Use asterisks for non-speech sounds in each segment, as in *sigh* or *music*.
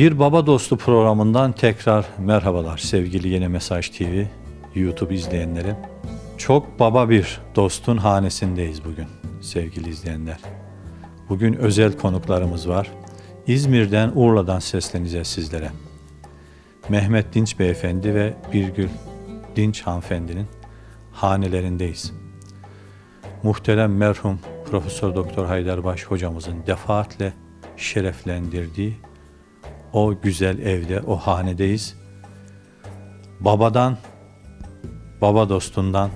Bir Baba Dostu programından tekrar merhabalar sevgili Yeni Mesaj TV YouTube izleyenleri. Çok baba bir dostun hanesindeyiz bugün sevgili izleyenler. Bugün özel konuklarımız var. İzmir'den Urla'dan sesleneceğiz sizlere. Mehmet Dinç Beyefendi ve Birgül Dinç Hanımefendinin hanelerindeyiz. Muhterem merhum Profesör Doktor Haydarbaş hocamızın defaatle şereflendirdiği o güzel evde, o hanedeyiz. Babadan, baba dostundan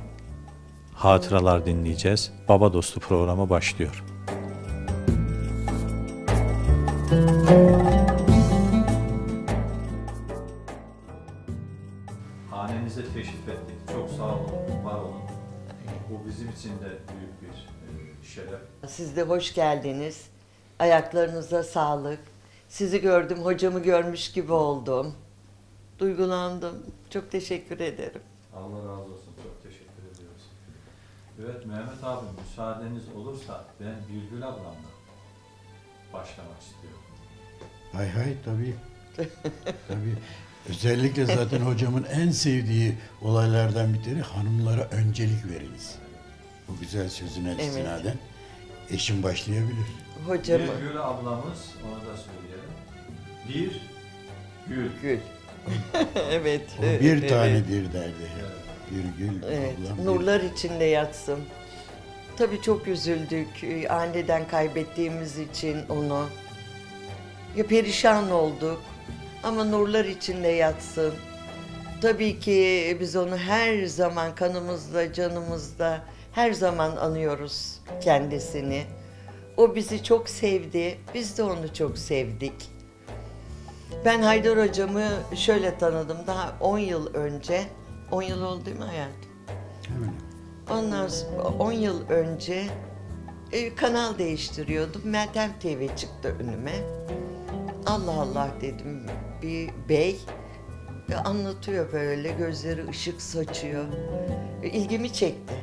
hatıralar dinleyeceğiz. Baba Dostu programı başlıyor. Hanenize teşrif ettik. Çok sağ olun, var olun. Bu bizim için de büyük bir e, şeref. Siz de hoş geldiniz. Ayaklarınıza sağlık. Sizi gördüm, hocamı görmüş gibi oldum. Duygulandım. Çok teşekkür ederim. Allah razı olsun. Çok teşekkür ediyoruz. Evet Mehmet abi müsaadeniz olursa ben Birgül ablamla başlamak istiyorum. Hay hay tabii. tabii. Özellikle zaten hocamın en sevdiği olaylardan bir tanesi hanımlara öncelik veriniz. Bu güzel sözüne Evet. istinaden eşim başlayabilir. Hocamı. Birgül ablamız, onu da söyleyelim. Bir gül. Gül. *laughs* evet. O evet, bir tane evet. bir derdi. Bir gül Evet, ablam. bir- nurlar içinde yatsın. Tabii çok üzüldük. Ee, Aniden kaybettiğimiz için onu. Ya perişan olduk. Ama nurlar içinde yatsın. Tabii ki biz onu her zaman kanımızda, canımızda her zaman anıyoruz kendisini. O bizi çok sevdi. Biz de onu çok sevdik. Ben Haydar hocamı şöyle tanıdım. Daha 10 yıl önce. 10 yıl oldu değil mi hayatım? Hemen. Ondan sonra 10 yıl önce e, kanal değiştiriyordum. Meltem TV çıktı önüme. Allah Allah dedim. Bir bey e, anlatıyor böyle gözleri ışık saçıyor. E, ilgimi çekti.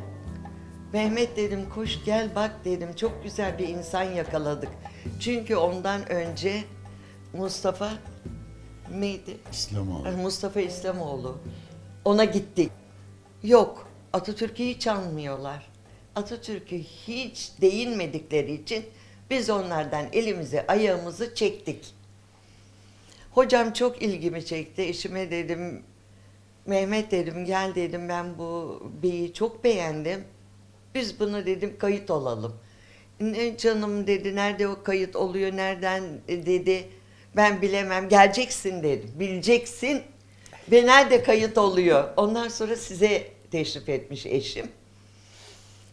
Mehmet dedim koş gel bak dedim çok güzel bir insan yakaladık. Çünkü ondan önce Mustafa neydi? İslamoğlu. Eh, Mustafa İslamoğlu. Ona gittik. Yok, Atatürk'ü hiç anmıyorlar. Atatürk'ü hiç değinmedikleri için biz onlardan elimizi ayağımızı çektik. Hocam çok ilgimi çekti. Eşime dedim, Mehmet dedim gel dedim ben bu beyi çok beğendim. Biz bunu dedim kayıt olalım. Ne canım dedi nerede o kayıt oluyor nereden e, dedi. Ben bilemem geleceksin dedim. Bileceksin ve nerede kayıt oluyor. Ondan sonra size teşrif etmiş eşim.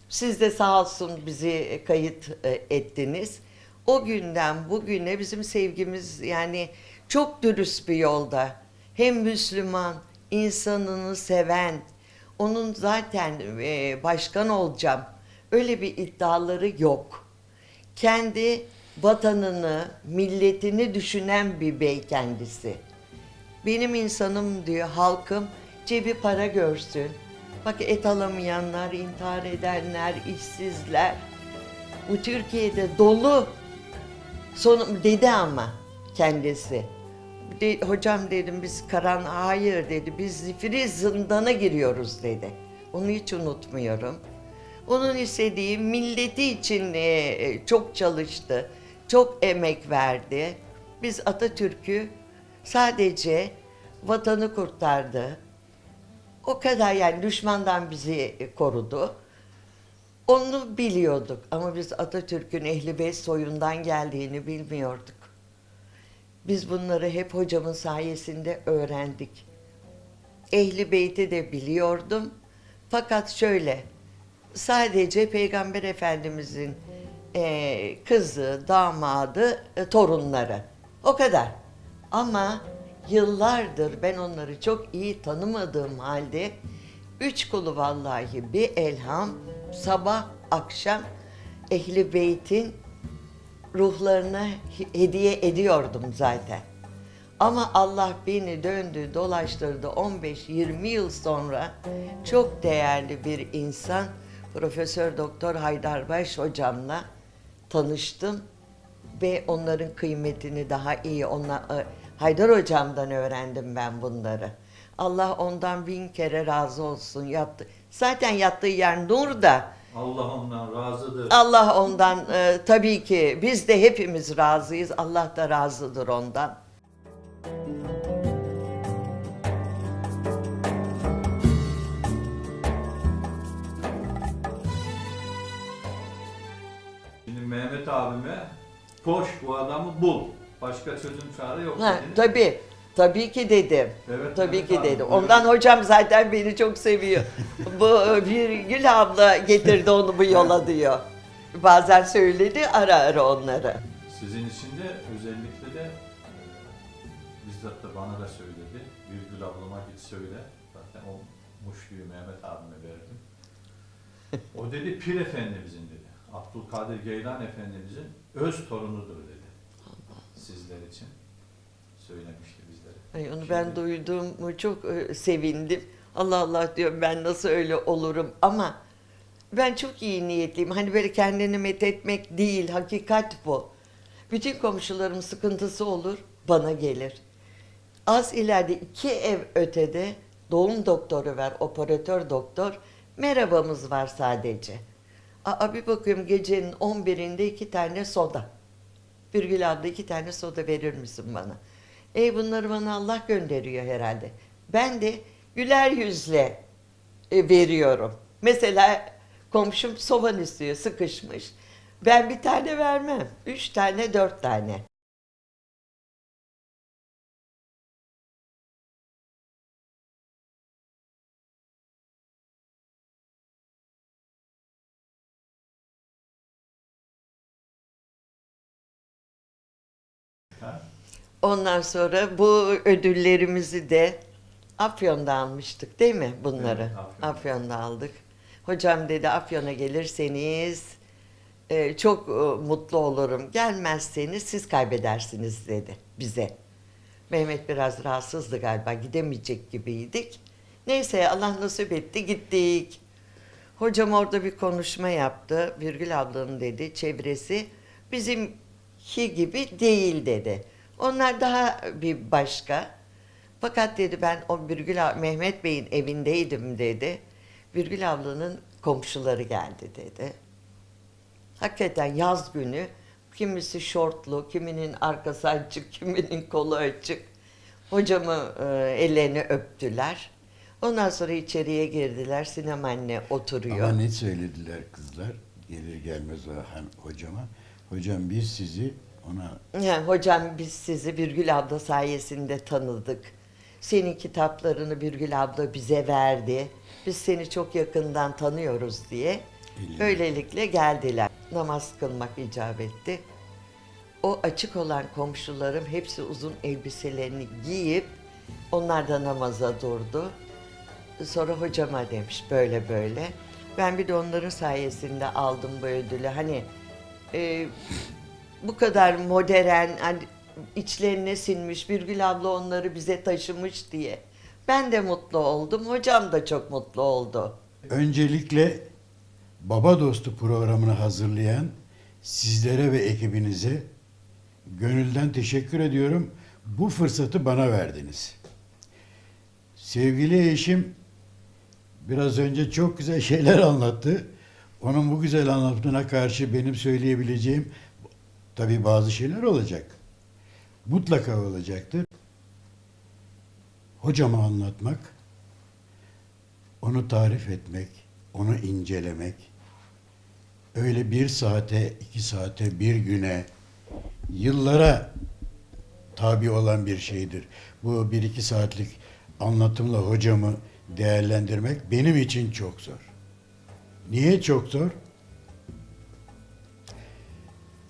Siz de sağ olsun bizi kayıt e, ettiniz. O günden bugüne bizim sevgimiz yani çok dürüst bir yolda. Hem Müslüman, insanını seven, onun zaten e, başkan olacağım. Öyle bir iddiaları yok. Kendi vatanını, milletini düşünen bir bey kendisi. Benim insanım diyor halkım cebi para görsün. Bak et alamayanlar, intihar edenler, işsizler. Bu Türkiye'de dolu. Son, dedi ama kendisi. De- hocam dedim biz karan hayır dedi biz zifiri zindana giriyoruz dedi. Onu hiç unutmuyorum. Onun istediği milleti için e, çok çalıştı. Çok emek verdi. Biz Atatürk'ü sadece vatanı kurtardı. O kadar yani düşmandan bizi korudu. Onu biliyorduk ama biz Atatürk'ün Ehli Beyt soyundan geldiğini bilmiyorduk. Biz bunları hep hocamın sayesinde öğrendik. Ehli Beyt'i de biliyordum. Fakat şöyle, sadece Peygamber Efendimizin eee, kızı, damadı, e, torunları. O kadar. Ama yıllardır ben onları çok iyi tanımadığım halde üç kulu vallahi bir elham sabah akşam Ehli Beyt'in ruhlarına he- hediye ediyordum zaten. Ama Allah beni döndü, dolaştırdı 15-20 yıl sonra çok değerli bir insan Profesör Doktor Haydarbaş hocamla tanıştım ve onların kıymetini daha iyi ona Haydar hocamdan öğrendim ben bunları. Allah ondan bin kere razı olsun. Yattı. Zaten yattığı yer nur da Allah ondan razıdır. Allah ondan e, tabii ki biz de hepimiz razıyız. Allah da razıdır ondan. Şimdi Mehmet abime koş bu adamı bul. Başka çözüm çare yok Ha, dediniz. tabii. Tabii ki dedim. Evet, Tabii evet ki abi, dedim. buyurun. Ondan hocam zaten beni çok seviyor. bu bir Gül abla getirdi onu bu yola diyor. Bazen söyledi ara ara onları. Sizin için de özellikle de e, bizzat da bana da söyledi. Virgül ablama git söyle. Zaten o muşluyu Mehmet abime verdim. O dedi Pir Efendimizin dedi. Abdülkadir Geylan Efendimizin öz torunudur dedi. Sizler için söylemişti. Ay onu ben duyduğumu çok e, sevindim. Allah Allah diyorum ben nasıl öyle olurum ama ben çok iyi niyetliyim. Hani böyle kendini methetmek değil, hakikat bu. Bütün komşularım sıkıntısı olur, bana gelir. Az ileride iki ev ötede doğum doktoru var, operatör doktor. Merhabamız var sadece. Aa, bir bakıyorum gecenin 11'inde iki tane soda. Birgül abla iki tane soda verir misin bana? E bunları bana Allah gönderiyor herhalde. Ben de güler yüzle e, veriyorum. Mesela komşum soğan istiyor, sıkışmış. Ben bir tane vermem. Üç tane, dört tane. Ondan sonra bu ödüllerimizi de Afyon'da almıştık değil mi bunları? Evet, Afyon'da. Afyon'da aldık. Hocam dedi Afyon'a gelirseniz e, çok e, mutlu olurum. Gelmezseniz siz kaybedersiniz dedi bize. Mehmet biraz rahatsızdı galiba gidemeyecek gibiydik. Neyse Allah nasip etti gittik. Hocam orada bir konuşma yaptı. Virgül ablanın dedi çevresi bizimki gibi değil dedi. Onlar daha bir başka. Fakat dedi ben o Virgül ab- Mehmet Bey'in evindeydim dedi. Virgül ablanın komşuları geldi dedi. Hakikaten yaz günü kimisi şortlu, kiminin arkası açık, *laughs* kiminin kolu açık. Hocamı e, ellerini öptüler. Ondan sonra içeriye girdiler. Sinem anne oturuyor. Ama ne söylediler kızlar gelir gelmez o hocama. Hocam biz sizi ona Ha, hocam biz sizi Birgül abla sayesinde tanıdık. Senin kitaplarını Birgül abla bize verdi. Biz seni çok yakından tanıyoruz diye. Eline. Böylelikle geldiler. Namaz kılmak icap etti. O açık olan komşularım hepsi uzun elbiselerini giyip onlar da namaza durdu. Sonra hocama demiş böyle böyle. Ben bir de onların sayesinde aldım bu ödülü. Hani e, bu kadar modern, hani içlerine sinmiş Birgül abla onları bize taşımış diye. Ben de mutlu oldum, hocam da çok mutlu oldu. öncelikle Baba Dostu programını hazırlayan sizlere ve ekibinize gönülden teşekkür ediyorum. Bu fırsatı bana verdiniz. Sevgili eşim biraz önce çok güzel şeyler *laughs* anlattı. Onun bu güzel anlattığına karşı benim söyleyebileceğim tabii bazı şeyler olacak. Mutlaka olacaktır. Hocama anlatmak, onu tarif etmek, onu incelemek, öyle bir saate, iki saate, bir güne, yıllara tabi olan bir şeydir. Bu bir iki saatlik anlatımla hocamı değerlendirmek benim için çok zor. Niye çok zor?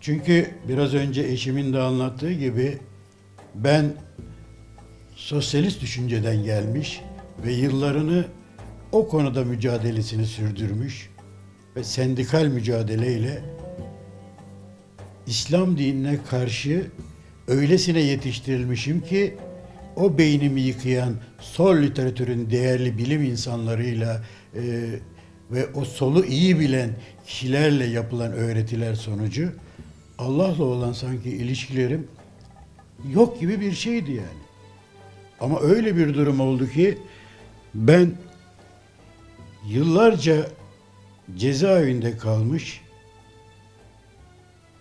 Çünkü biraz önce eşimin de anlattığı gibi ben sosyalist düşünceden gelmiş ve yıllarını o konuda mücadelesini sürdürmüş ve sendikal mücadeleyle İslam dinine karşı öylesine yetiştirilmişim ki o beynimi yıkayan sol literatürün değerli bilim insanlarıyla e, ve o solu iyi bilen kişilerle yapılan öğretiler sonucu Allah'la olan sanki ilişkilerim yok gibi bir şeydi yani. Ama öyle bir durum oldu ki ben yıllarca cezaevinde kalmış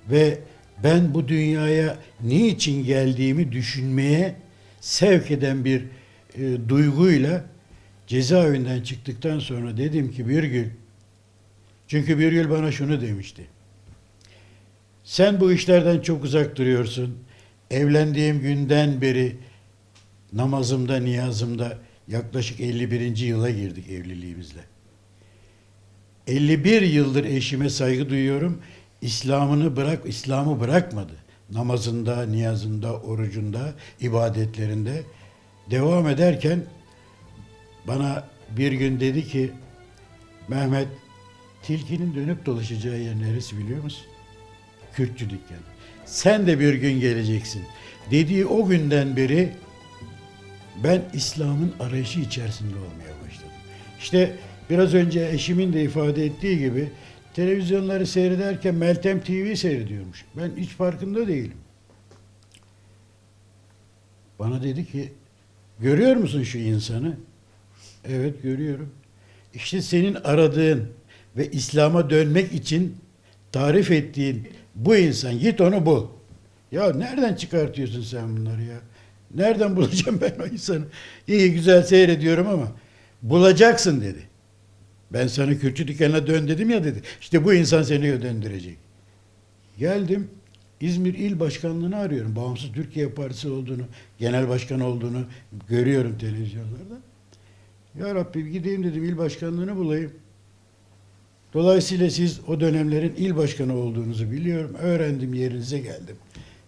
ve ben bu dünyaya niçin geldiğimi düşünmeye sevk eden bir e, duyguyla cezaevinden çıktıktan sonra dedim ki bir gün çünkü bir gün bana şunu demişti. Sen bu işlerden çok uzak duruyorsun. Evlendiğim günden beri namazımda, niyazımda yaklaşık 51. yıla girdik evliliğimizle. 51 yıldır eşime saygı duyuyorum. İslam'ını bırak, İslam'ı bırakmadı. Namazında, niyazında, orucunda, ibadetlerinde devam ederken bana bir gün dedi ki Mehmet tilkinin dönüp dolaşacağı yer neresi biliyor musun? Kürtçü dükkanı. Sen de bir gün geleceksin. Dediği o günden beri ben İslam'ın arayışı içerisinde olmaya başladım. İşte biraz önce eşimin de ifade ettiği gibi televizyonları seyrederken Meltem TV seyrediyormuş. Ben hiç farkında değilim. Bana dedi ki görüyor musun şu insanı? Evet görüyorum. İşte senin aradığın ve İslam'a dönmek için tarif ettiğin bu insan git onu bul. Ya nereden çıkartıyorsun sen bunları ya? Nereden *laughs* bulacağım ben o insanı? İyi güzel seyrediyorum ama bulacaksın dedi. Ben sana Kürtçü dükkanına dön dedim ya dedi. İşte bu insan seni döndürecek. Geldim İzmir İl Başkanlığı'nı arıyorum. Bağımsız Türkiye Partisi olduğunu, genel başkan olduğunu görüyorum televizyonlarda. Ya Rabbi gideyim dedim il başkanlığını bulayım. Dolayısıyla siz o dönemlerin il başkanı olduğunuzu biliyorum. Öğrendim yerinize geldim.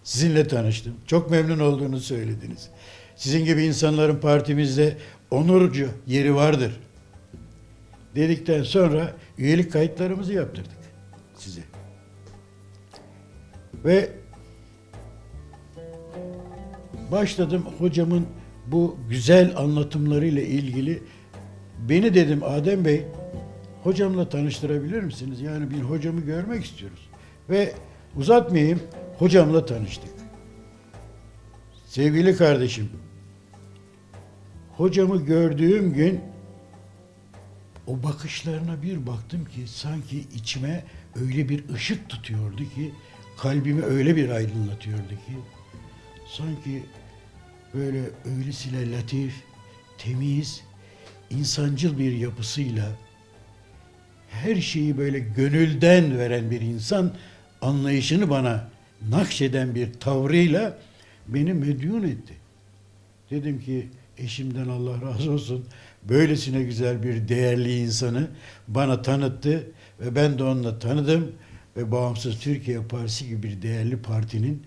Sizinle tanıştım. Çok memnun olduğunu söylediniz. Sizin gibi insanların partimizde onurcu yeri vardır. Dedikten sonra üyelik kayıtlarımızı yaptırdık size. Ve başladım hocamın bu güzel anlatımlarıyla ilgili beni dedim Adem Bey hocamla tanıştırabilir misiniz? Yani bir hocamı görmek istiyoruz. Ve uzatmayayım hocamla tanıştık. Sevgili kardeşim hocamı gördüğüm gün o bakışlarına bir baktım ki sanki içime öyle bir ışık tutuyordu ki kalbimi öyle bir aydınlatıyordu ki sanki böyle öylesine latif, temiz, insancıl bir yapısıyla her şeyi böyle gönülden veren bir insan anlayışını bana nakşeden bir tavrıyla beni medyun etti. Dedim ki eşimden Allah razı olsun böylesine güzel bir değerli insanı bana tanıttı ve ben de onunla tanıdım ve Bağımsız Türkiye Partisi gibi bir değerli partinin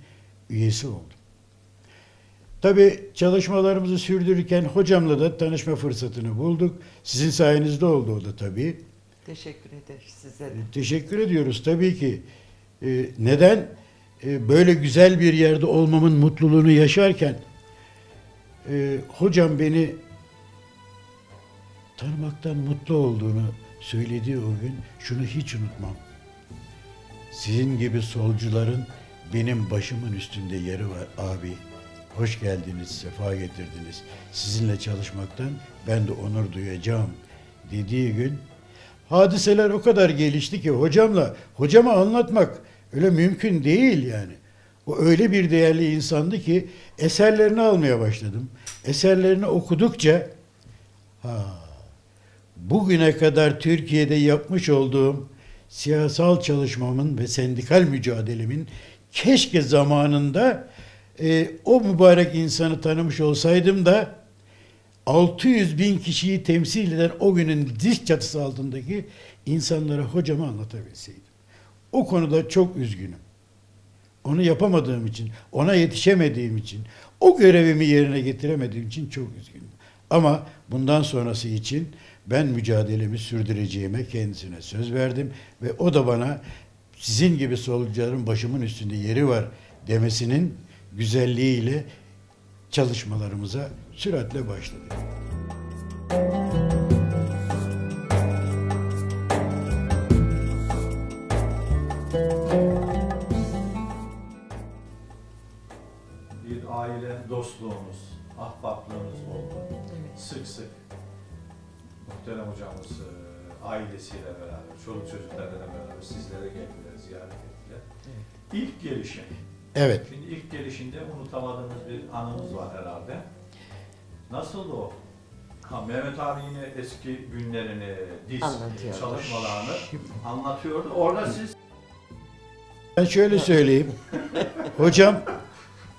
üyesi oldum. Tabi çalışmalarımızı sürdürürken hocamla da tanışma fırsatını bulduk. Sizin sayenizde oldu o da tabii. Teşekkür ederiz size de. Teşekkür ediyoruz tabii ki. Ee, neden? Ee, böyle güzel bir yerde olmamın mutluluğunu yaşarken e, hocam beni tanımaktan mutlu olduğunu söylediği o gün şunu hiç unutmam. Sizin gibi solcuların benim başımın üstünde yeri var abi. Hoş geldiniz, sefa getirdiniz. Sizinle çalışmaktan ben de onur duyacağım dediği gün hadiseler o kadar gelişti ki hocamla hocama anlatmak öyle mümkün değil yani. O öyle bir değerli insandı ki eserlerini almaya başladım. Eserlerini okudukça ha bugüne kadar Türkiye'de yapmış olduğum siyasal çalışmamın ve sendikal mücadelemin keşke zamanında e, o mübarek insanı tanımış olsaydım da 600 bin kişiyi temsil eden o günün diş çatısı altındaki insanlara hocama anlatabilseydim. O konuda çok üzgünüm. Onu yapamadığım için, ona yetişemediğim için, o görevimi yerine getiremediğim için çok üzgünüm. Ama bundan sonrası için ben mücadelemi sürdüreceğime kendisine söz verdim ve o da bana sizin gibi solcuların başımın üstünde yeri var demesinin güzelliğiyle çalışmalarımıza süratle başladık. Bir aile dostluğumuz, ahbaplığımız oldu. Evet. Sık sık muhterem hocamız e, ailesiyle beraber, çoluk çocuklarla beraber sizlere geldiler, ziyaret ettiler. Evet. İlk gelişim Evet. Şimdi ilk gelişinde unutamadığımız bir anımız var herhalde. Nasıl o? Ha, Mehmet abi yine eski günlerini, diz Anlatıyordu. çalışmalarını anlatıyordu. Orada siz Ben şöyle söyleyeyim. Hocam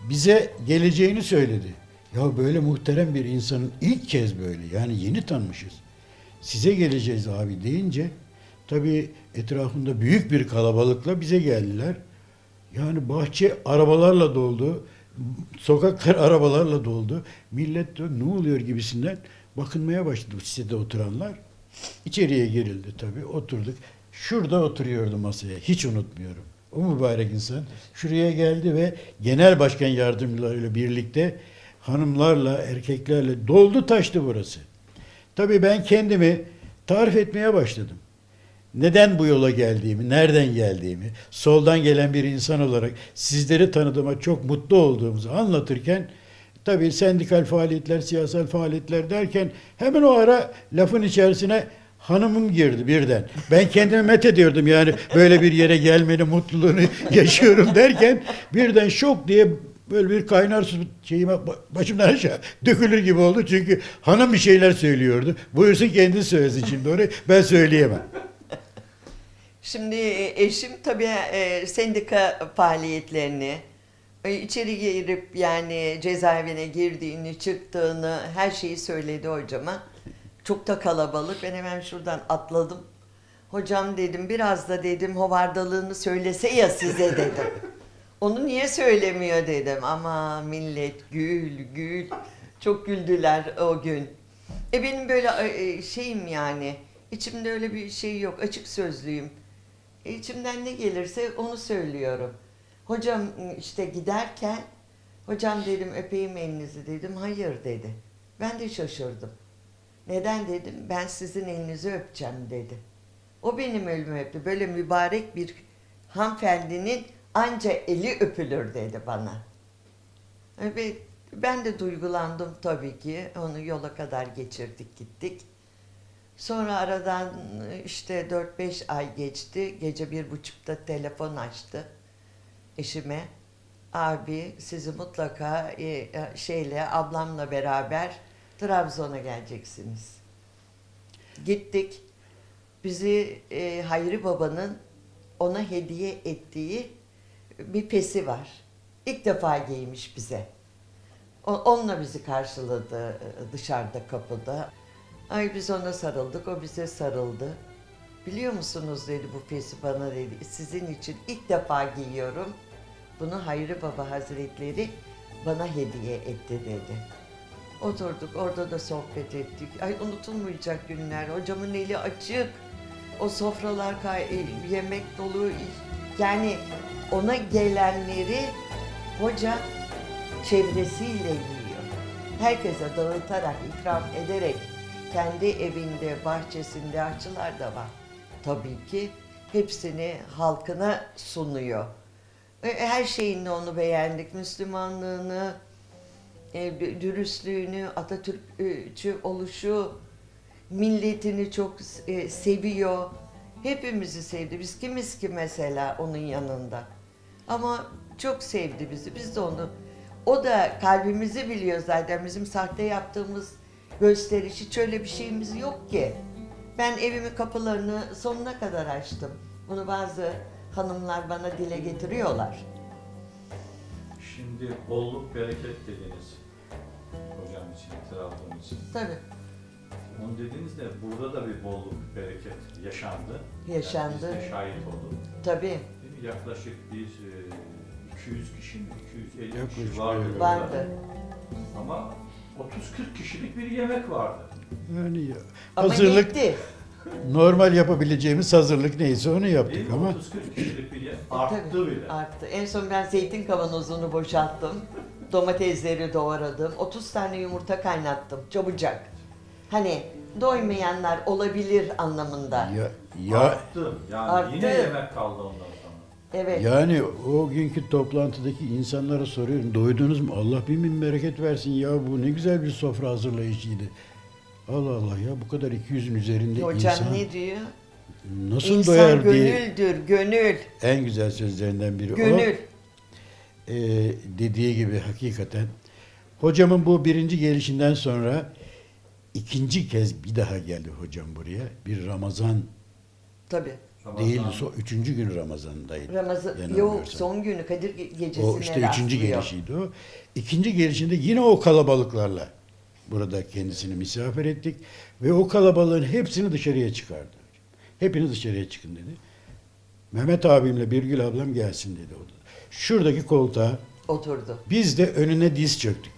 bize geleceğini söyledi. Ya böyle muhterem bir insanın ilk kez böyle yani yeni tanımışız. Size geleceğiz abi deyince tabii etrafında büyük bir kalabalıkla bize geldiler. Yani bahçe arabalarla doldu. Sokaklar arabalarla doldu. Millet de ne oluyor gibisinden bakınmaya başladı sitede oturanlar. İçeriye girildi tabii. Oturduk. Şurada oturuyordu masaya. Hiç unutmuyorum. O mübarek insan şuraya geldi ve genel başkan yardımcılarıyla birlikte hanımlarla, erkeklerle doldu taştı burası. Tabii ben kendimi tarif etmeye başladım. Neden bu yola geldiğimi, nereden geldiğimi, soldan gelen bir insan olarak sizleri tanıdığıma çok mutlu olduğumuzu anlatırken tabii sendikal faaliyetler, siyasal faaliyetler derken hemen o ara lafın içerisine hanımım girdi birden. Ben kendimi met ediyordum yani böyle bir yere gelmenin mutluluğunu *laughs* yaşıyorum derken birden şok diye böyle bir kaynar su şeyime ba- başımdan aşağı dökülür gibi oldu çünkü hanım bir şeyler söylüyordu. Buyursun kendisi söylesin şimdi onu ben söyleyemem. Şimdi e, eşim tabii e, sendika faaliyetlerini, e, içeri girip yani cezaevine girdiğini, çıktığını her şeyi söyledi hocama. Çok da kalabalık. Ben hemen şuradan atladım. Hocam dedim biraz da dedim hovardalığını söylese ya size dedim. *laughs* Onu niye söylemiyor dedim. Ama millet gül gül. Çok güldüler o gün. E benim böyle şeyim yani. içimde öyle bir şey yok. Açık sözlüyüm. İçimden ne gelirse onu söylüyorum. Hocam işte giderken hocam dedim öpeyim elinizi dedim. Hayır dedi. Ben de şaşırdım. Neden dedim? Ben sizin elinizi öpeceğim dedi. O benim elimi öptü. Böyle mübarek bir hanımefendinin anca eli öpülür dedi bana. Evet, ben de duygulandım tabii ki. Onu yola kadar geçirdik gittik. Sonra aradan işte 4-5 ay geçti. Gece bir buçukta telefon açtı eşime. Abi sizi mutlaka e, e, şeyle ablamla beraber Trabzon'a geleceksiniz. Gittik. Bizi e, Hayri Baba'nın ona hediye ettiği bir pesi var. İlk defa giymiş bize. Onunla bizi karşıladı dışarıda kapıda. Ay biz ona sarıldık, o bize sarıldı. Biliyor musunuz dedi bu pesi bana dedi. Sizin için ilk defa giyiyorum. Bunu Hayri Baba Hazretleri bana hediye etti dedi. Oturduk orada da sohbet ettik. Ay unutulmayacak günler. Hocamın eli açık. O sofralar e, yemek dolu. Yani ona gelenleri hoca çevresiyle yiyor. Herkese dağıtarak, ikram ederek kendi evinde, bahçesinde aşçılar da var. Tabii ki hepsini halkına sunuyor. E, Her şeyinle onu beğendik. Müslümanlığını, e, dürüstlüğünü, Atatürkçü oluşu, milletini çok e, seviyor. Hepimizi sevdi. Biz kimiz ki mesela onun yanında. Ama çok sevdi bizi. Biz de onu o da kalbimizi biliyor zaten. Bizim sahte yaptığımız gösteriş hiç öyle bir şeyimiz yok ki. Ben evimin kapılarını sonuna kadar açtım. Bunu bazı hanımlar bana dile getiriyorlar. şimdi bolluk bereket dediniz hocam için, Trabzon için. Tabii. Onu dediğinizde burada da bir bolluk bereket yaşandı. Yaşandı. Yani biz de şahit olduk. Tabii. Değil mi? Yaklaşık bir e, 200 kişi mi? 250 Yaklaşık kişi vardı. Vardı. Ama 30-40 kişilik bir yemek vardı. Yani ya, Ama hazırlık yetti. normal yapabileceğimiz hazırlık neyse onu Değil yaptık mi? ama 30-40 kişilik bir yemek. Arttı tabii, bile. Arttı. En son ben zeytin kavanozunu boşalttım. Domatesleri doğradım. 30 tane yumurta kaynattım. Çabucak. Hani doymayanlar olabilir anlamında. ya, ya Arttı. Yani Arttı. yine yemek kaldı ondan. Evet. Yani o günkü toplantıdaki insanlara soruyorum. Doydunuz mu? Allah bin bin bereket versin ya bu ne güzel bir sofra hazırlayıcıydı. Allah Allah ya bu kadar 200'ün üzerinde Hocam insan ne diyor? nasıl İnsan doyar diye gönüldür, gönül. en güzel sözlerinden biri o. Gönül. Ee, dediği gibi hakikaten hocamın bu birinci gelişinden sonra ikinci kez bir daha geldi hocam buraya. Bir Ramazan Tabii. Değil, Ramazan- so, üçüncü gün Ramazan'daydı. Ramazan, yok son günü Kadir Ge- gecesine O işte üçüncü gelişiydi o. İkinci gelişinde yine o kalabalıklarla burada kendisini misafir ettik ve o kalabalığın hepsini dışarıya çıkardı. Hepiniz dışarıya çıkın dedi. Mehmet abimle Birgül ablam gelsin dedi o da. Şuradaki koltuğa Oturdu. biz de önüne diz çöktük.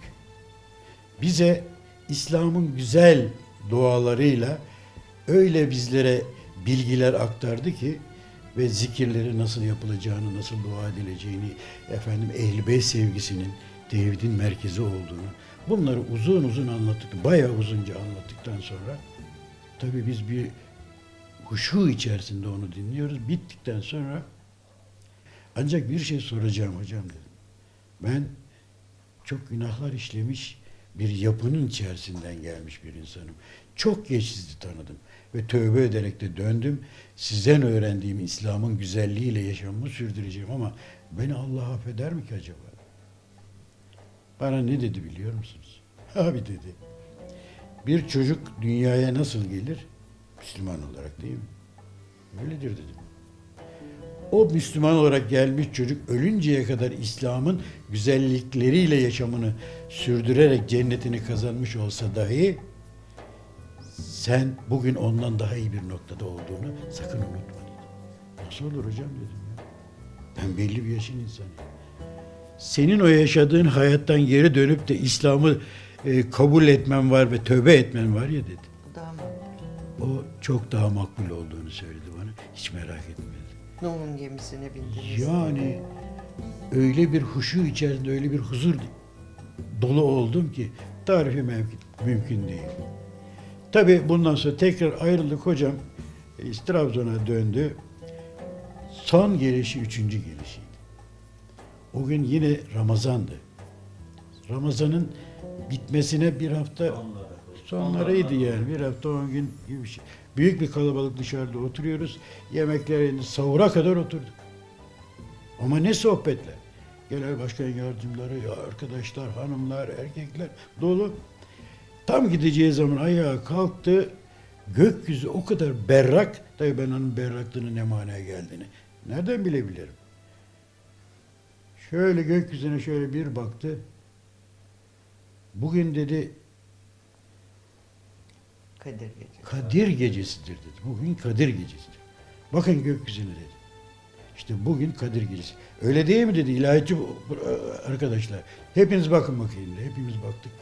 Bize İslam'ın güzel dualarıyla öyle bizlere bilgiler aktardı ki ve zikirleri nasıl yapılacağını, nasıl dua edileceğini, efendim ehl beyt sevgisinin tevhidin merkezi olduğunu bunları uzun uzun anlattık. Bayağı uzunca anlattıktan sonra tabii biz bir huşu içerisinde onu dinliyoruz. Bittikten sonra ancak bir şey soracağım hocam dedim. Ben çok günahlar işlemiş bir yapının içerisinden gelmiş bir insanım. Çok geç sizi tanıdım ve tövbe ederek de döndüm. Sizden öğrendiğim İslam'ın güzelliğiyle yaşamımı sürdüreceğim ama beni Allah affeder mi ki acaba? Bana ne dedi biliyor musunuz? *laughs* Abi dedi. Bir çocuk dünyaya nasıl gelir? Müslüman olarak değil mi? Öyledir dedim. O Müslüman olarak gelmiş çocuk ölünceye kadar İslam'ın güzellikleriyle yaşamını sürdürerek cennetini kazanmış olsa dahi sen bugün ondan daha iyi bir noktada olduğunu sakın unutma dedi. Nasıl olur hocam dedim ya. Ben belli bir yaşın insanıyım. Senin o yaşadığın hayattan geri dönüp de İslam'ı e, kabul etmen var ve tövbe etmen var ya dedi. Bu da mı? O çok daha makbul olduğunu söyledi bana. Hiç merak etme dedi. Nuh'un gemisine bindiniz. Yani öyle bir huşu içerisinde öyle bir huzur dolu oldum ki tarifi mümkün değil. Tabi bundan sonra tekrar ayrıldık hocam. E, Trabzon'a döndü. Son gelişi üçüncü gelişiydi. O gün yine Ramazan'dı. Ramazan'ın bitmesine bir hafta Sonları. sonlarıydı yani. Bir hafta on gün gibi bir şey. Büyük bir kalabalık dışarıda oturuyoruz. Yemekler elinde sahura kadar oturduk. Ama ne sohbetler. Genel başkan yardımcıları, ya arkadaşlar, hanımlar, erkekler dolu. Tam gideceği zaman ayağa kalktı. Gökyüzü o kadar berrak. Tabii ben onun berraklığının ne manaya geldiğini nereden bilebilirim? Şöyle gökyüzüne şöyle bir baktı. Bugün dedi Kadir gecesi. Kadir gecesidir dedi. Bugün Kadir gecesidir. Bakın gökyüzüne dedi. İşte bugün Kadir gecesi. Öyle değil mi dedi ilahiyatçı arkadaşlar. Hepiniz bakın bakayım dedi. Hepimiz baktık.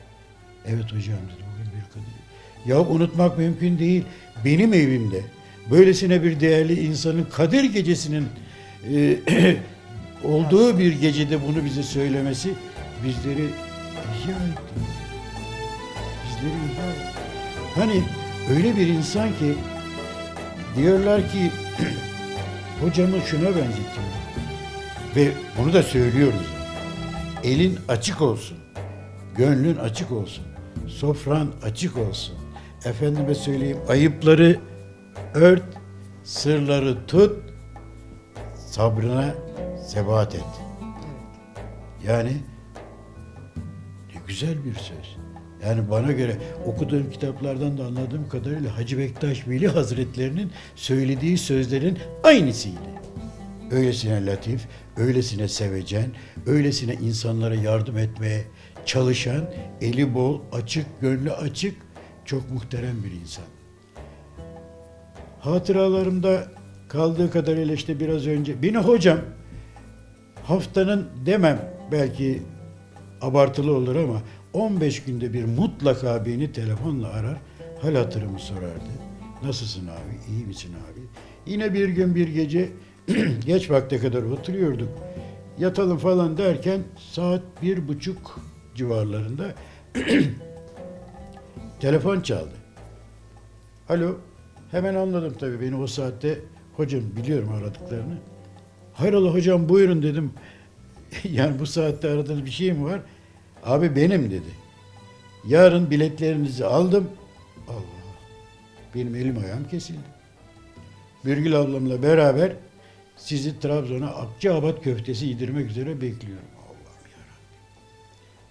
Evet hocam dedi bugün bir Kadir. Ya unutmak mümkün değil. Benim evimde böylesine bir değerli insanın Kadir gecesinin e, *clears throat* olduğu bir gecede bunu bize söylemesi bizleri ihya etti. Bizleri ihya etti. Hani öyle bir insan ki diyorlar ki *clears throat* hocamı şuna benzetiyor. Ve bunu da söylüyoruz. Elin açık olsun. Gönlün açık olsun. Sofran açık olsun. Efendime söyleyeyim ayıpları ört, sırları tut, sabrına sebat et. Yani ne güzel bir söz. Yani bana göre okuduğum kitaplardan da anladığım kadarıyla Hacı Bektaş Veli Hazretlerinin söylediği sözlerin aynısıydı. Öylesine latif, öylesine sevecen, öylesine insanlara yardım etmeye çalışan, eli bol, açık, gönlü açık, çok muhterem bir insan. Hatıralarımda kaldığı kadarıyla işte biraz önce, beni hocam haftanın demem belki abartılı olur ama 15 günde bir mutlaka beni telefonla arar, hal hatırımı sorardı. Nasılsın abi, iyi misin abi? Yine bir gün bir gece *clears throat* geç vakte kadar oturuyorduk. Yatalım falan derken saat bir buçuk civarlarında *clears throat* telefon çaldı. Alo, hemen anladım tabii beni o saatte hocam biliyorum aradıklarını. Hayrola hocam buyurun dedim. *laughs* yani bu saatte aradığınız bir şey mi var? Abi benim dedi. Yarın biletlerinizi aldım. Allah Benim elim ayağım kesildi. Birgül ablamla beraber sizi Trabzon'a Akçaabat köftesi yedirmek üzere bekliyorum.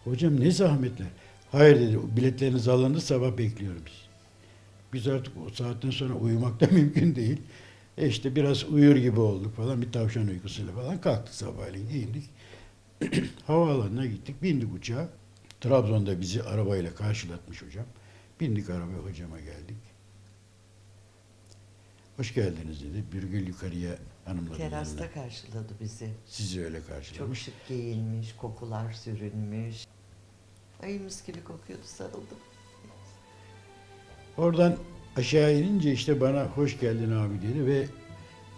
Hocam ne zahmetler. Hayır dedi biletleriniz alındı sabah bekliyorum sizi. Biz artık o saatten sonra uyumak da *laughs* mümkün değil. E işte biraz uyur gibi olduk falan bir tavşan uykusuyla falan kalktık sabahleyin giyindik. *clears throat* Havaalanına gittik bindik uçağa. Trabzon'da bizi arabayla karşılatmış hocam. Bindik arabaya hocama geldik. Hoş geldiniz dedi. Birgül yukarıya yanına. Terasta karşıladı bizi. Sizi öyle Çok karşılamış. şık giyinmiş, kokular sürünmüş. Ay mis gibi kokuyordu sarıldım. Oradan aşağı inince işte bana hoş geldin abi dedi ve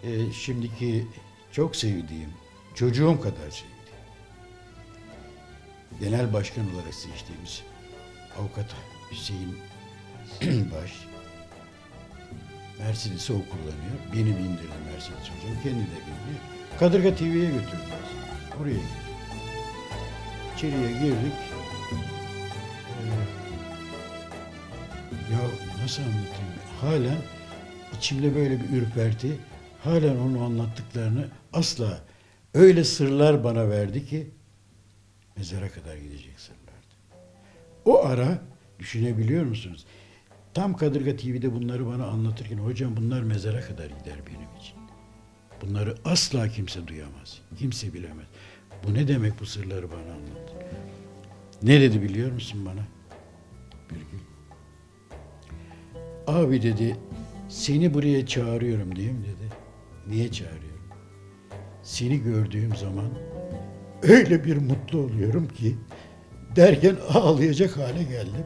e, şimdiki çok sevdiğim, çocuğum kadar sevdiğim, genel başkan olarak seçtiğimiz avukat Hüseyin *clears throat* Baş, Mercedes'i o kullanıyor. Beni bindirdi Mercedes hocam, kendi de bindi. Kadırga TV'ye götürdü. Oraya gittik. İçeriye girdik. Ya nasıl anlatayım? Halen içimde böyle bir ürperti. Halen onu anlattıklarını asla öyle sırlar bana verdi ki mezara kadar gidecek sırlardı. O ara düşünebiliyor musunuz? Tam Kadırga TV'de bunları bana anlatırken hocam bunlar mezara kadar gider benim için. Bunları asla kimse duyamaz. Kimse bilemez. Bu ne demek bu sırları bana anlat. Ne dedi biliyor musun bana? Birgül. Abi dedi, seni buraya çağırıyorum mi dedi. Niye çağırıyorum? Seni gördüğüm zaman öyle bir mutlu oluyorum ki derken ağlayacak hale geldim.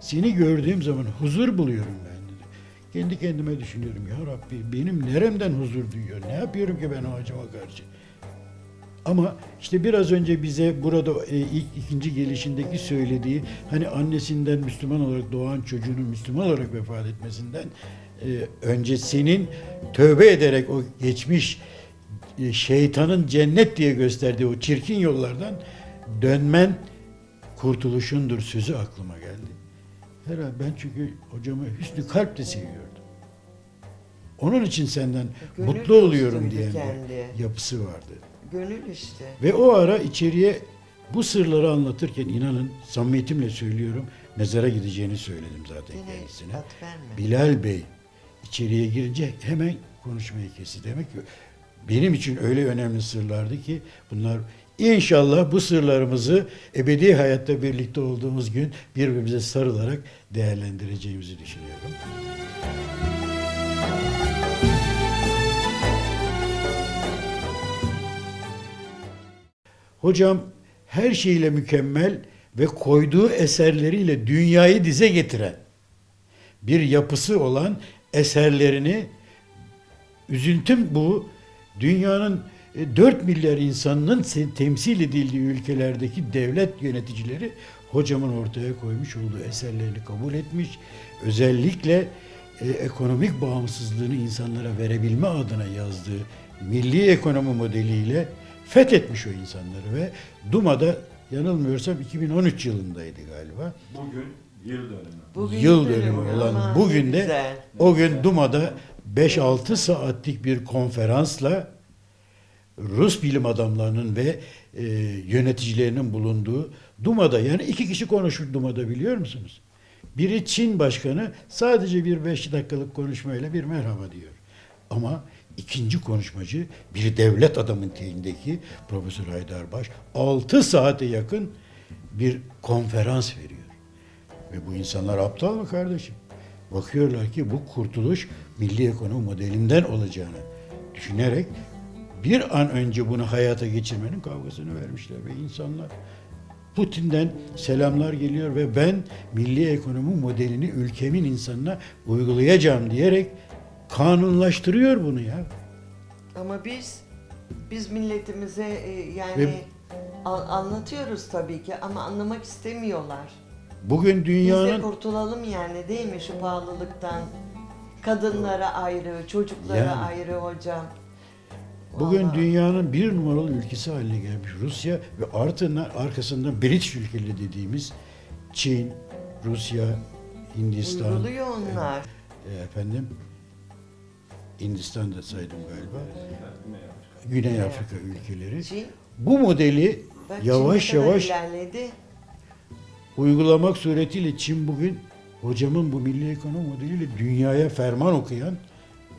Seni gördüğüm zaman huzur buluyorum ben dedi. Kendi kendime düşünüyorum ya Rabbi benim neremden huzur duyuyor? Ne yapıyorum ki ben o acıma karşı? Ama işte biraz önce bize burada e, ilk ikinci gelişindeki söylediği hani annesinden Müslüman olarak doğan çocuğunun Müslüman olarak vefat etmesinden e, önce senin tövbe ederek o geçmiş e, şeytanın cennet diye gösterdiği o çirkin yollardan dönmen kurtuluşundur sözü aklıma geldi. Herhalde ben çünkü hocamı hüsnü kalple seviyordum. Onun için senden Gönül mutlu oluyorum diyen bir yapısı vardı. Gönül işte. Ve o ara içeriye bu sırları anlatırken inanın samimiyetimle söylüyorum mezara gideceğini söyledim zaten Yine kendisine. Bilal Bey içeriye girince hemen konuşmayı kesti. Demek ki benim için öyle önemli sırlardı ki bunlar inşallah bu sırlarımızı ebedi hayatta birlikte olduğumuz gün birbirimize sarılarak değerlendireceğimizi düşünüyorum. Hocam her şeyle mükemmel ve koyduğu eserleriyle dünyayı dize getiren bir yapısı olan eserlerini üzüntüm bu dünyanın e, 4 milyar insanının temsil edildiği ülkelerdeki devlet yöneticileri hocamın ortaya koymuş olduğu eserlerini kabul etmiş. Özellikle e, ekonomik bağımsızlığını insanlara verebilme adına yazdığı milli ekonomi modeliyle fethetmiş o insanları ve Duma'da yanılmıyorsam 2013 yılındaydı galiba. Bugün yıl dönümü. Bugün Yıl dönümü olan ne bugün de güzel. o gün Duma'da 5-6 saatlik bir konferansla Rus bilim adamlarının ve e, yöneticilerinin bulunduğu Duma'da yani iki kişi konuşmuş Duma'da biliyor musunuz? Biri Çin başkanı sadece bir beş dakikalık konuşmayla bir merhaba diyor. Ama ikinci konuşmacı bir devlet adamın teyindeki Profesör Haydarbaş 6 saate yakın bir konferans veriyor. Ve bu insanlar aptal mı kardeşim? Bakıyorlar ki bu kurtuluş milli ekonomi modelinden olacağını düşünerek bir an önce bunu hayata geçirmenin kavgasını vermişler ve insanlar Putin'den selamlar geliyor ve ben milli ekonomi modelini ülkemin insanına uygulayacağım diyerek kanunlaştırıyor bunu ya. Ama biz biz milletimize e, yani Ve- an- anlatıyoruz tabii ki ama anlamak istemiyorlar. Bugün Biz de dünyanın kurtulalım yani değil mi şu pahalılıktan? Kadınlara ayrı, çocuklara Yani. ayrı hocam. Bugün Vallahi. dünyanın bir numaralı ülkesi haline gelmiş Rusya ve ardından arkasından British ülkeleri dediğimiz Çin, Rusya, Hindistan, Uyguluyor onlar. e, efendim Hindistan'da saydım galiba. Güney Afrika ülkeleri. Bu modeli yavaş yavaş uygulamak suretiyle Çin bugün hocamın bu milli ekonomi modeliyle dünyaya ferman okuyan,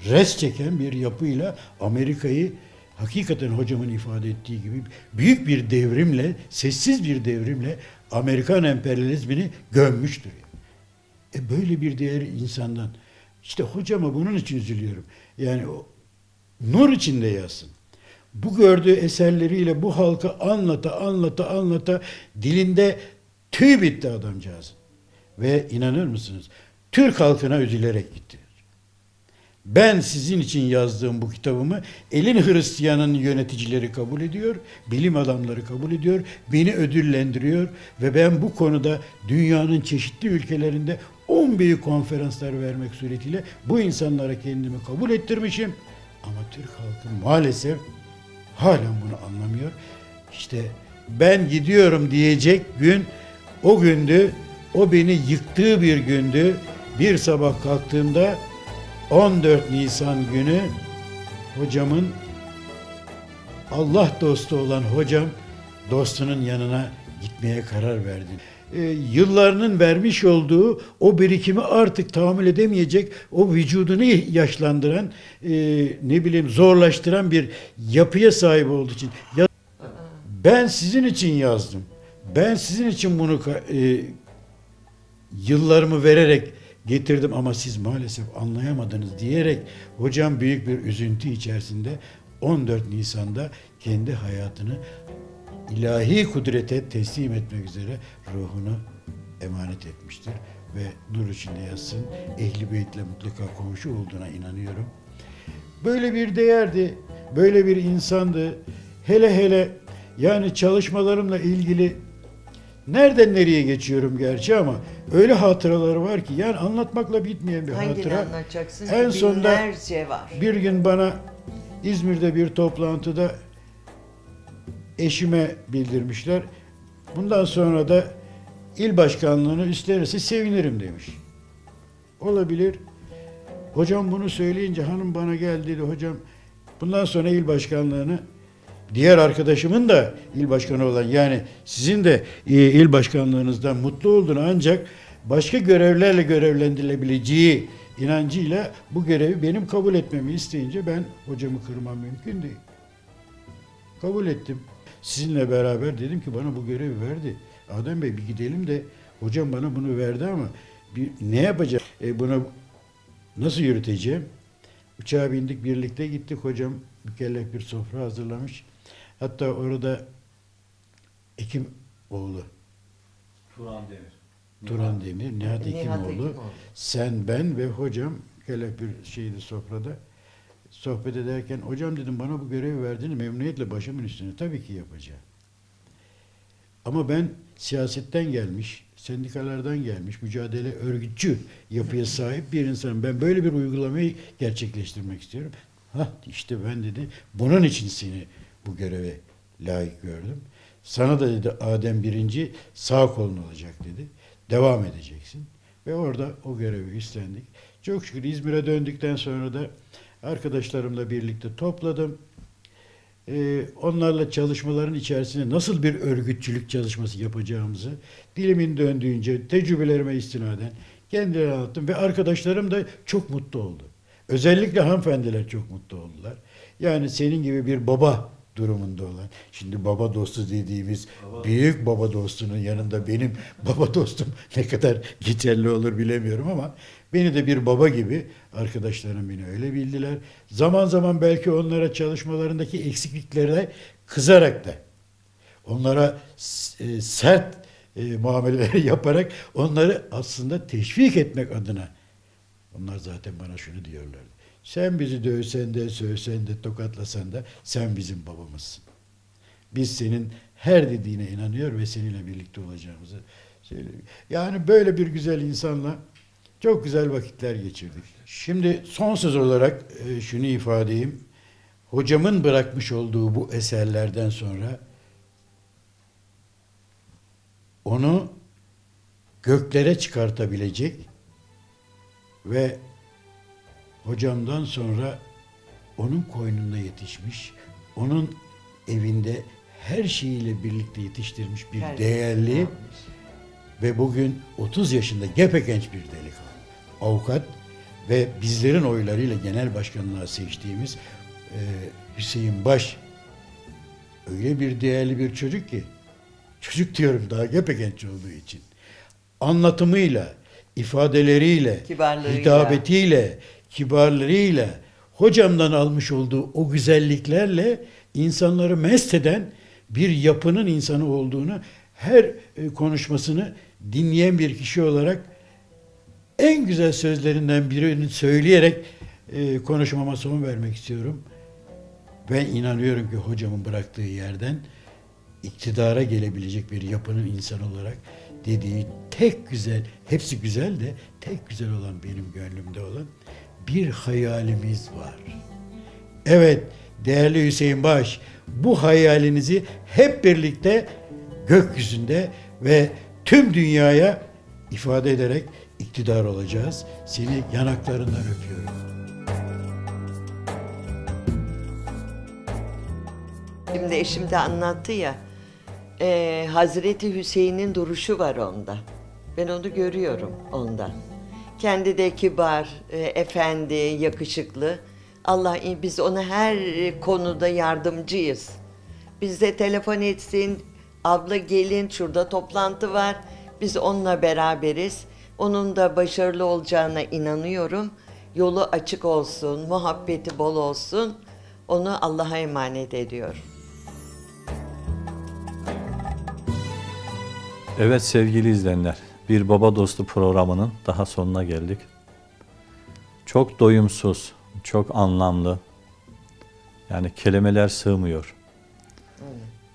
res çeken bir yapıyla Amerika'yı hakikaten hocamın ifade ettiği gibi büyük bir devrimle, sessiz bir devrimle Amerikan emperyalizmini gömmüştür. E böyle bir değer insandan. İşte hocama bunun için üzülüyorum. Yani o nur içinde yazsın. Bu gördüğü eserleriyle bu halka anlata anlata anlata dilinde tüy bitti adamcağız. Ve inanır mısınız? Türk halkına üzülerek gitti. Ben sizin için yazdığım bu kitabımı elin Hristiyan'ın yöneticileri kabul ediyor, bilim adamları kabul ediyor, beni ödüllendiriyor ve ben bu konuda dünyanın çeşitli ülkelerinde 10 büyük konferanslar vermek suretiyle bu insanlara kendimi kabul ettirmişim. Ama Türk halkı maalesef halen bunu anlamıyor. İşte ben gidiyorum diyecek gün o gündü. O beni yıktığı bir gündü. Bir sabah kalktığımda 14 Nisan günü hocamın Allah dostu olan hocam dostunun yanına gitmeye karar verdi. Ee, yıllarının vermiş olduğu o birikimi artık tahammül edemeyecek, o vücudunu yaşlandıran, e, ne bileyim zorlaştıran bir yapıya sahip olduğu için. Ya, ben sizin için yazdım. Ben sizin için bunu e, yıllarımı vererek getirdim ama siz maalesef anlayamadınız diyerek hocam büyük bir üzüntü içerisinde 14 Nisan'da kendi hayatını ilahi kudrete teslim etmek üzere ruhunu emanet etmiştir ve nur içinde yatsın. Ehli Beyt'le mutlaka komşu olduğuna inanıyorum. Böyle bir değerdi, böyle bir insandı. Hele hele yani çalışmalarımla ilgili nereden nereye geçiyorum gerçi ama öyle hatıraları var ki yani anlatmakla bitmeyen bir Hangini hatıra. anlatacaksın? En sonunda Binlerce var. bir gün bana İzmir'de bir toplantıda eşime bildirmişler. Bundan sonra da il başkanlığını üstlenirse sevinirim demiş. Olabilir. Hocam bunu söyleyince hanım bana geldi dedi hocam bundan sonra il başkanlığını diğer arkadaşımın da il başkanı olan yani sizin de e, il başkanlığınızdan mutlu olduğunu ancak başka görevlerle görevlendirilebileceği inancıyla bu görevi benim kabul etmemi isteyince ben hocamı kırmam mümkün değil. Kabul ettim. Sizinle beraber dedim ki bana bu görevi verdi. Adem Bey bir gidelim de hocam bana bunu verdi ama bir, ne yapacağım? E, bunu nasıl yürüteceğim? Uçağa bindik birlikte gittik hocam mükellef bir sofra hazırlamış. Hatta orada Ekim oğlu Turan Demir. Turan Demir, Nihat Hekimoğlu, Hekimoğlu. sen, ben ve hocam mükellef bir şeydi sofrada. Sohbet ederken hocam dedim bana bu görevi verdiğini memnuniyetle başımın üstüne tabii ki yapacağım. Ama ben siyasetten gelmiş, sendikalardan gelmiş, mücadele örgütçü yapıya *laughs* sahip bir insanım. Ben böyle bir uygulamayı gerçekleştirmek istiyorum. Ha işte ben dedi bunun için seni bu göreve layık gördüm. Sana da dedi Adem birinci sağ kolun olacak dedi. Devam edeceksin. Ve orada o görevi üstlendik. Çok şükür İzmir'e döndükten sonra da arkadaşlarımla birlikte topladım. Ee, onlarla çalışmaların içerisinde nasıl bir örgütçülük çalışması yapacağımızı dilimin döndüğünce tecrübelerime istinaden kendilerine anlattım ve arkadaşlarım da çok mutlu oldu. Özellikle hanımefendiler çok mutlu oldular. Yani senin gibi bir baba durumunda olan. Şimdi baba dostu dediğimiz Baba- büyük baba dostunun yanında benim baba dostum *laughs* ne kadar geçerli olur bilemiyorum ama beni de bir baba gibi arkadaşlarım beni öyle bildiler. Zaman zaman belki onlara çalışmalarındaki eksikliklere kızarak da onlara e, sert e, muameleler *laughs* yaparak onları aslında teşvik etmek adına onlar zaten bana şunu diyorlardı. Sen bizi dövsen de, sövsen de, tokatlasan da sen bizim babamızsın. Biz senin her dediğine inanıyor ve seninle birlikte olacağımızı söylüyor. Yani böyle bir güzel insanla çok güzel vakitler geçirdik. Şimdi son söz olarak e, şunu ifade edeyim. Hocamın bırakmış olduğu bu eserlerden sonra onu göklere çıkartabilecek ve hocamdan sonra onun koynunda yetişmiş, onun evinde her şeyiyle birlikte yetiştirmiş bir Her- değerli ve bugün 30 yaşında gepegenç bir delikanlı. Avukat ve bizlerin oylarıyla genel başkanlığa seçtiğimiz e, Hüseyin Baş öyle bir değerli bir çocuk ki çocuk diyorum daha gepegenç olduğu için anlatımıyla, ifadeleriyle, hitabetiyle, kibarlığıyla hocamdan almış olduğu o güzelliklerle insanları mest eden bir yapının insanı olduğunu her e, konuşmasını dinleyen bir kişi olarak en güzel sözlerinden birini söyleyerek e, konuşmama son vermek istiyorum. Ben inanıyorum ki hocamın bıraktığı yerden iktidara gelebilecek bir yapının insan olarak dediği tek güzel, hepsi güzel de tek güzel olan benim gönlümde olan bir hayalimiz var. Evet değerli Hüseyin Baş bu hayalinizi hep birlikte gökyüzünde ve tüm dünyaya ifade ederek iktidar olacağız. Seni yanaklarından öpüyorum. Şimdi eşim de anlattı ya, e, Hazreti Hüseyin'in duruşu var onda. Ben onu görüyorum onda. Kendi de kibar, e, efendi, yakışıklı. Allah biz ona her konuda yardımcıyız. Bize telefon etsin, abla gelin şurada toplantı var. Biz onunla beraberiz. Onun da başarılı olacağına inanıyorum. Yolu açık olsun, muhabbeti bol olsun. Onu Allah'a emanet ediyorum. Evet sevgili izleyenler, bir baba dostu programının daha sonuna geldik. Çok doyumsuz, çok anlamlı, yani kelimeler sığmıyor.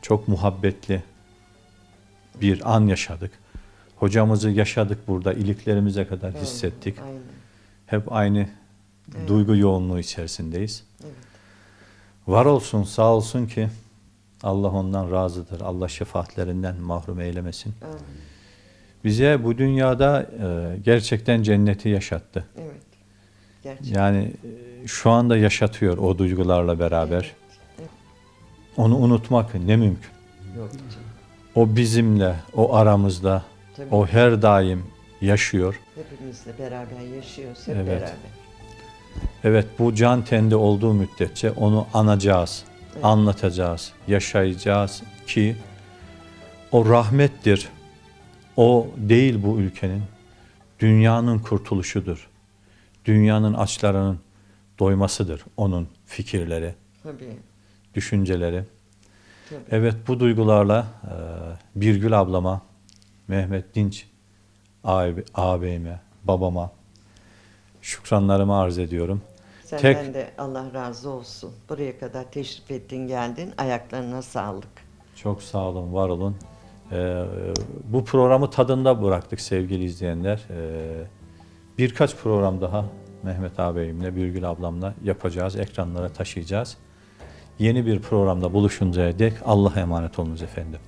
Çok muhabbetli bir an yaşadık. Hocamızı yaşadık burada, iliklerimize kadar hissettik. Aynen. Hep aynı duygu yoğunluğu içerisindeyiz. Var olsun, sağ olsun ki Allah ondan razıdır. Allah şefaatlerinden mahrum eylemesin. Amin. Bize bu dünyada e, gerçekten cenneti yaşattı. Evet. Gerçekten. Yani e, şu anda yaşatıyor o duygularla beraber. Onu unutmak ne mümkün. Yok. O bizimle, o aramızda, Tabii. o her daim yaşıyor. Hepimizle beraber yaşıyoruz. Hep Evet. beraber. Evet bu can tende olduğu müddetçe onu anacağız, Evet. anlatacağız, yaşayacağız ki o rahmettir. O değil bu ülkenin, dünyanın kurtuluşudur. Dünyanın açlarının doymasıdır onun fikirleri, Tabii. düşünceleri. Tabii. Evet bu duygularla e, Birgül ablama, Mehmet Dinç abi, ağabeyime, babama şükranlarımı arz ediyorum. Senden Tek- de Allah razı olsun. Buraya kadar teşrif ettin geldin. Ayaklarına sağlık. Çok sağ olun, var olun. Ee, bu programı tadında bıraktık sevgili izleyenler. Ee, birkaç program daha Mehmet ağabeyimle, Birgül ablamla yapacağız, ekranlara taşıyacağız. Yeni bir programda buluşuncaya dek Allah'a emanet olunuz efendim.